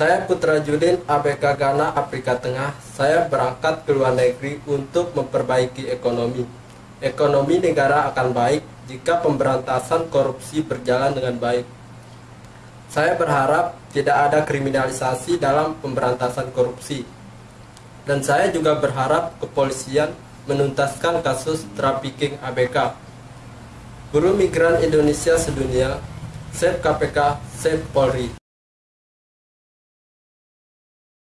Saya Putra Judin ABK Ghana Afrika Tengah. Saya berangkat ke luar negeri untuk memperbaiki ekonomi. Ekonomi negara akan baik jika pemberantasan korupsi berjalan dengan baik. Saya berharap tidak ada kriminalisasi dalam pemberantasan korupsi. Dan saya juga berharap kepolisian menuntaskan kasus trafficking ABK. Guru Migran Indonesia Sedunia, Save KPK, Save Polri.